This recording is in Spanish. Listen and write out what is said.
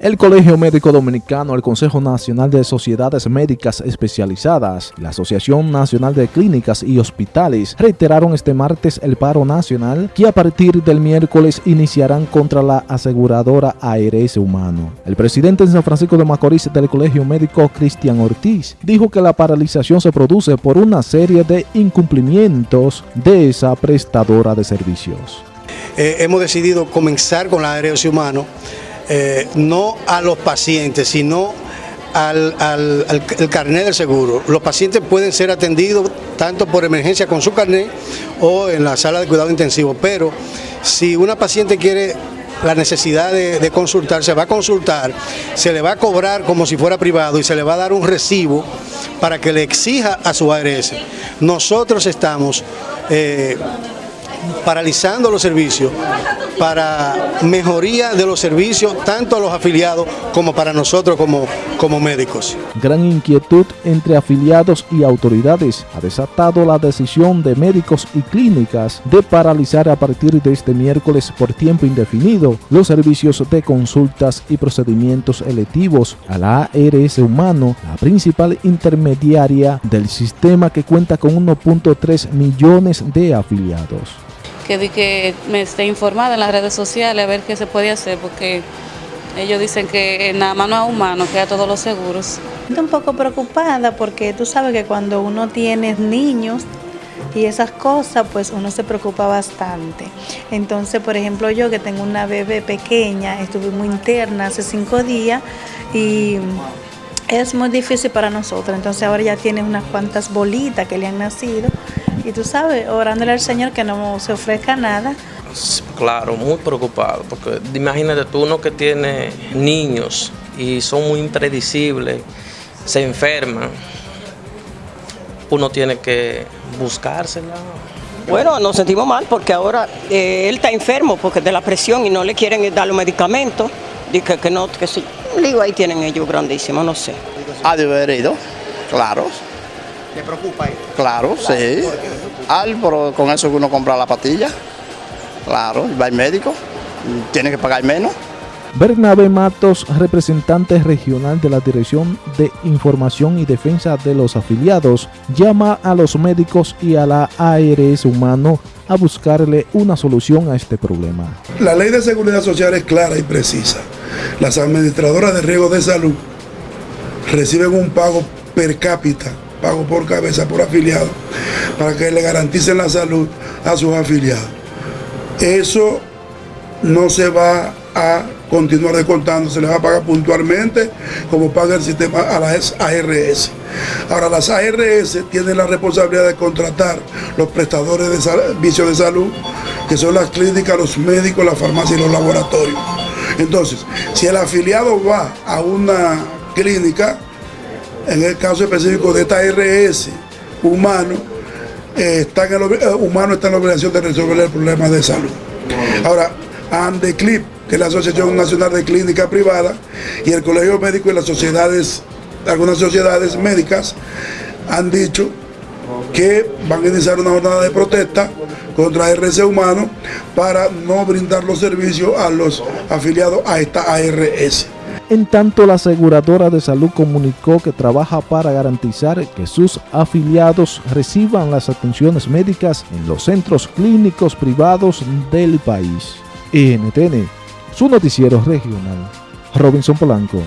El Colegio Médico Dominicano, el Consejo Nacional de Sociedades Médicas Especializadas y la Asociación Nacional de Clínicas y Hospitales reiteraron este martes el paro nacional que a partir del miércoles iniciarán contra la aseguradora ARS Humano. El presidente de San Francisco de Macorís del Colegio Médico, Cristian Ortiz, dijo que la paralización se produce por una serie de incumplimientos de esa prestadora de servicios. Eh, hemos decidido comenzar con la ARS Humano eh, no a los pacientes, sino al, carnet del seguro. Los pacientes pueden ser atendidos tanto por emergencia con su carnet o en la sala de cuidado intensivo, pero si una paciente quiere la necesidad de, consultar, se va a consultar, se le va a cobrar como si fuera privado y se le va a dar un recibo para que le exija a su ARS. Nosotros estamos eh, paralizando los servicios para mejoría de los servicios tanto a los afiliados como para nosotros como, como médicos. Gran inquietud entre afiliados y autoridades ha desatado la decisión de médicos y clínicas de paralizar a partir de este miércoles por tiempo indefinido los servicios de consultas y procedimientos electivos a la ARS Humano, la principal intermediaria del sistema que cuenta con 1.3 millones de afiliados que di que me esté informada en las redes sociales a ver qué se puede hacer, porque ellos dicen que nada más no es humano, que a todos los seguros. Estoy un poco preocupada porque tú sabes que cuando uno tiene niños y esas cosas, pues uno se preocupa bastante. Entonces, por ejemplo, yo que tengo una bebé pequeña, estuve muy interna hace cinco días y es muy difícil para nosotros. Entonces ahora ya tiene unas cuantas bolitas que le han nacido y tú sabes, orándole al Señor que no se ofrezca nada. Claro, muy preocupado, porque imagínate tú uno que tiene niños y son muy impredecibles, se enferman, uno tiene que buscársela. Bueno, nos sentimos mal porque ahora eh, él está enfermo porque de la presión y no le quieren dar los medicamentos. Dice que, no, que sí. Digo, ahí tienen ellos grandísimo, no sé. Ha de haber ido, claro. ¿Te preocupa ahí? Claro, sí. Al, pero con eso uno compra la pastilla. Claro, va al médico, tiene que pagar menos. Bernabé Matos, representante regional de la Dirección de Información y Defensa de los Afiliados, llama a los médicos y a la ARS Humano a buscarle una solución a este problema. La ley de seguridad social es clara y precisa. Las administradoras de riesgo de salud reciben un pago per cápita pago por cabeza, por afiliado, para que le garanticen la salud a sus afiliados. Eso no se va a continuar descontando, se le va a pagar puntualmente como paga el sistema a las ARS. Ahora las ARS tienen la responsabilidad de contratar los prestadores de servicios de salud, que son las clínicas, los médicos, las farmacias y los laboratorios. Entonces, si el afiliado va a una clínica, en el caso específico de esta RS, humano, eh, en eh, humano está en la obligación de resolver el problema de salud. Ahora, ANDECLIP, que es la Asociación Nacional de Clínica Privada, y el Colegio Médico y las sociedades, algunas sociedades médicas, han dicho que van a iniciar una jornada de protesta contra RS Humano para no brindar los servicios a los afiliados a esta ARS. En tanto, la aseguradora de salud comunicó que trabaja para garantizar que sus afiliados reciban las atenciones médicas en los centros clínicos privados del país. NTN, su noticiero regional. Robinson Polanco.